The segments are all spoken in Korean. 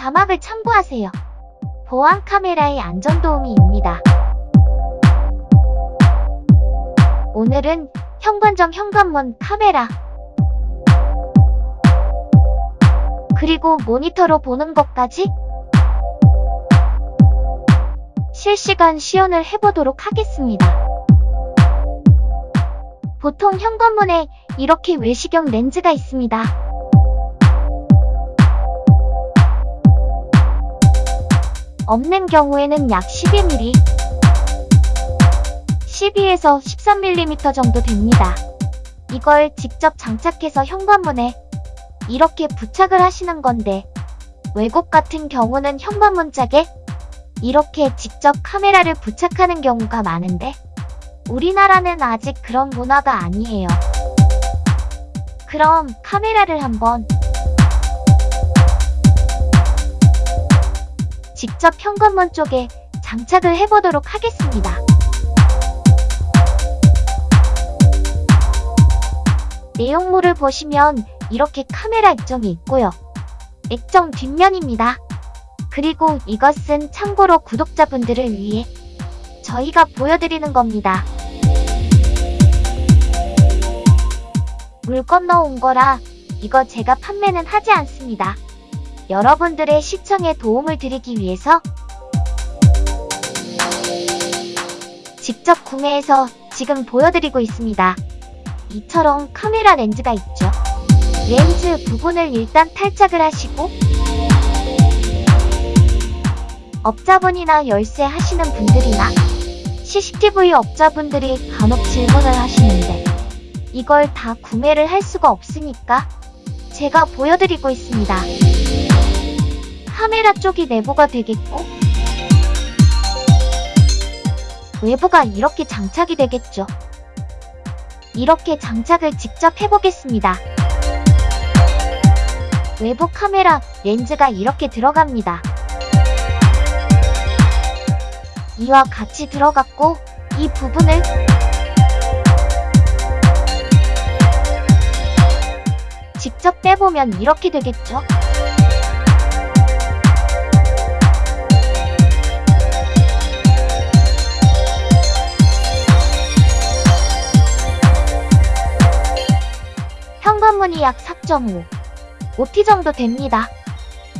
자막을 참고하세요. 보안 카메라의 안전 도우미입니다. 오늘은 현관점 현관문 카메라 그리고 모니터로 보는 것까지 실시간 시연을 해보도록 하겠습니다. 보통 현관문에 이렇게 외시경 렌즈가 있습니다. 없는 경우에는 약 12mm, 12에서 13mm 정도 됩니다. 이걸 직접 장착해서 현관문에 이렇게 부착을 하시는 건데 외국 같은 경우는 현관문 짝에 이렇게 직접 카메라를 부착하는 경우가 많은데 우리나라는 아직 그런 문화가 아니에요. 그럼 카메라를 한번 직접 현관문 쪽에 장착을 해보도록 하겠습니다. 내용물을 보시면 이렇게 카메라 액정이 있고요. 액정 뒷면입니다. 그리고 이것은 참고로 구독자분들을 위해 저희가 보여드리는 겁니다. 물 건너온 거라 이거 제가 판매는 하지 않습니다. 여러분들의 시청에 도움을 드리기 위해서 직접 구매해서 지금 보여드리고 있습니다. 이처럼 카메라 렌즈가 있죠. 렌즈 부분을 일단 탈착을 하시고 업자분이나 열쇠 하시는 분들이나 CCTV 업자분들이 간혹 질문을 하시는데 이걸 다 구매를 할 수가 없으니까 제가 보여드리고 있습니다. 카메라 쪽이 내부가 되겠고 외부가 이렇게 장착이 되겠죠. 이렇게 장착을 직접 해보겠습니다. 외부 카메라 렌즈가 이렇게 들어갑니다. 이와 같이 들어갔고 이 부분을 직접 빼보면 이렇게 되겠죠? 현관문이 약 4.5, 5T 정도 됩니다.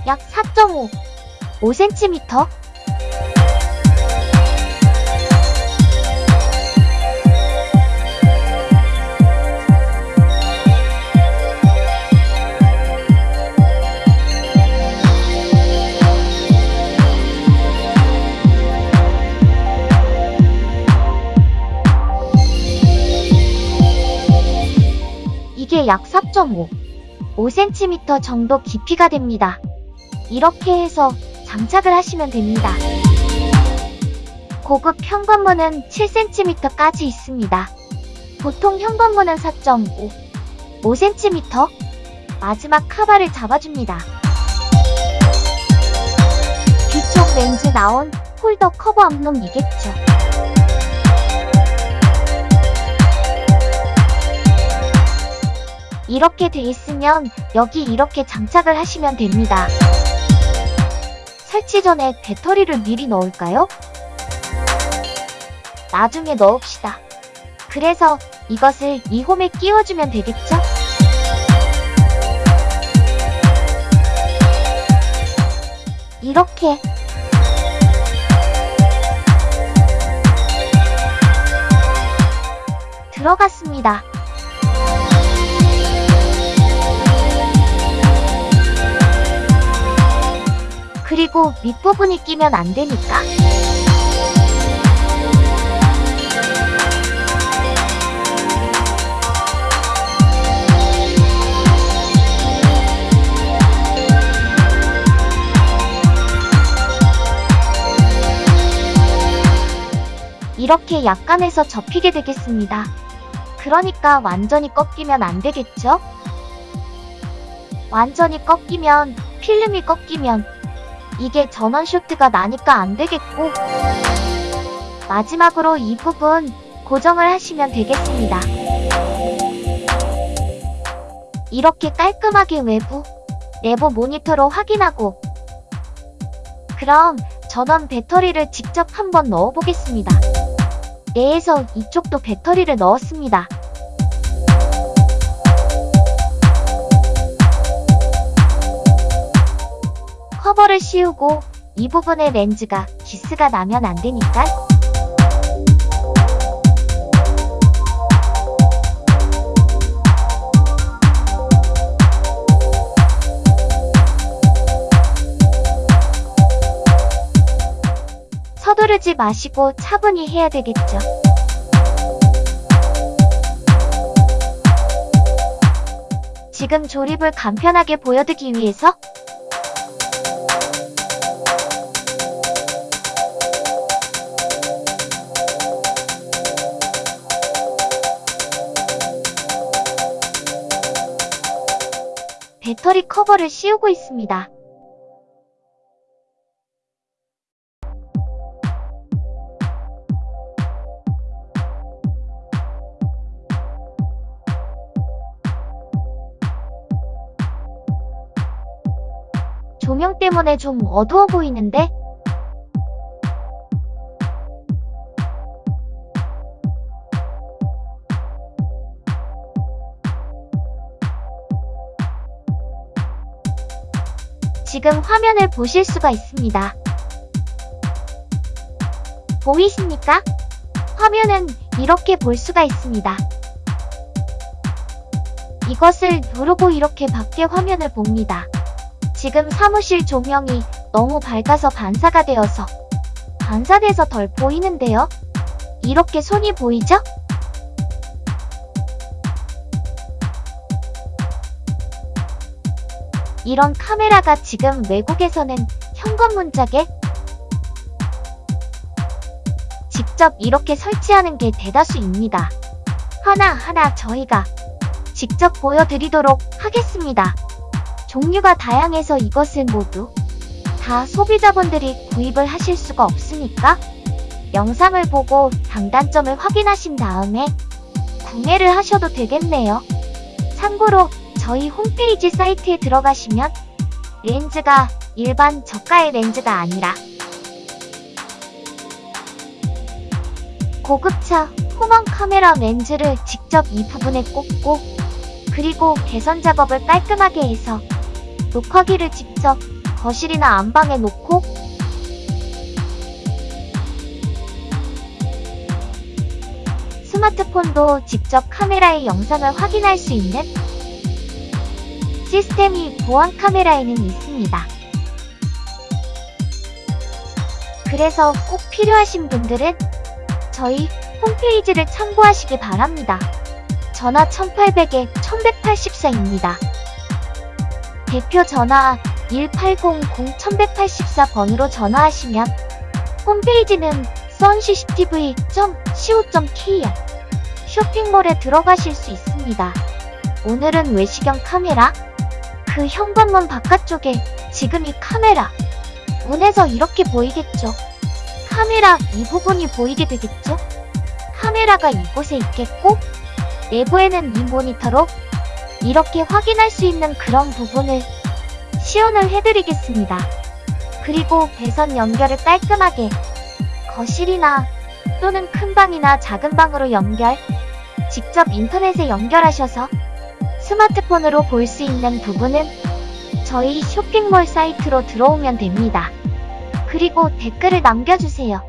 약 4.5, 5cm? 약 4.5, 5cm 정도 깊이가 됩니다. 이렇게 해서 장착을 하시면 됩니다. 고급 현관문은 7cm까지 있습니다. 보통 현관문은 4.5, 5cm 마지막 카바를 잡아줍니다. 뒤쪽 렌즈 나온 홀더 커버 앞놈이겠죠. 이렇게 돼 있으면 여기 이렇게 장착을 하시면 됩니다. 설치 전에 배터리를 미리 넣을까요? 나중에 넣읍시다. 그래서 이것을 이 홈에 끼워주면 되겠죠? 이렇게 들어갔습니다. 그리고 밑부분이 끼면 안 되니까 이렇게 약간해서 접히게 되겠습니다. 그러니까 완전히 꺾이면 안 되겠죠? 완전히 꺾이면 필름이 꺾이면 이게 전원 쇼트가 나니까 안 되겠고 마지막으로 이 부분 고정을 하시면 되겠습니다. 이렇게 깔끔하게 외부, 내부 모니터로 확인하고 그럼 전원 배터리를 직접 한번 넣어보겠습니다. 내에서 이쪽도 배터리를 넣었습니다. 커버를 씌우고 이 부분에 렌즈가 기스가 나면 안 되니까 서두르지 마시고 차분히 해야 되겠죠. 지금 조립을 간편하게 보여드기 위해서 배터리 커버를 씌우고 있습니다. 조명 때문에 좀 어두워 보이는데? 지금 화면을 보실 수가 있습니다. 보이십니까? 화면은 이렇게 볼 수가 있습니다. 이것을 누르고 이렇게 밖에 화면을 봅니다. 지금 사무실 조명이 너무 밝아서 반사가 되어서 반사돼서 덜 보이는데요. 이렇게 손이 보이죠? 이런 카메라가 지금 외국에서는 현관 문짝에 직접 이렇게 설치하는 게 대다수입니다. 하나하나 저희가 직접 보여드리도록 하겠습니다. 종류가 다양해서 이것은 모두 다 소비자분들이 구입을 하실 수가 없으니까 영상을 보고 장단점을 확인하신 다음에 구매를 하셔도 되겠네요. 참고로 저희 홈페이지 사이트에 들어가시면 렌즈가 일반 저가의 렌즈가 아니라 고급차 후방 카메라 렌즈를 직접 이 부분에 꽂고 그리고 개선 작업을 깔끔하게 해서 녹화기를 직접 거실이나 안방에 놓고 스마트폰도 직접 카메라의 영상을 확인할 수 있는 시스템이 보안 카메라에는 있습니다. 그래서 꼭 필요하신 분들은 저희 홈페이지를 참고하시기 바랍니다. 전화 1800에 1184입니다. 대표 전화 1800-1184번으로 전화하시면 홈페이지는 suncctv.co.kr 쇼핑몰에 들어가실 수 있습니다. 오늘은 외시경 카메라 그 현관문 바깥쪽에 지금 이 카메라 문에서 이렇게 보이겠죠. 카메라 이 부분이 보이게 되겠죠. 카메라가 이곳에 있겠고 내부에는 이 모니터로 이렇게 확인할 수 있는 그런 부분을 시연을 해드리겠습니다. 그리고 배선 연결을 깔끔하게 거실이나 또는 큰 방이나 작은 방으로 연결 직접 인터넷에 연결하셔서 스마트폰으로 볼 수 있는 부분은 저희 쇼핑몰 사이트로 들어오면 됩니다. 그리고 댓글을 남겨주세요.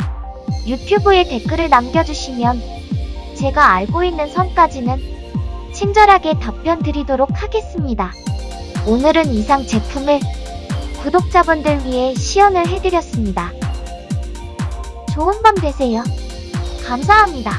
유튜브에 댓글을 남겨주시면 제가 알고 있는 선까지는 친절하게 답변 드리도록 하겠습니다. 오늘은 이상 제품을 구독자분들 위해 시연을 해드렸습니다. 좋은 밤 되세요. 감사합니다.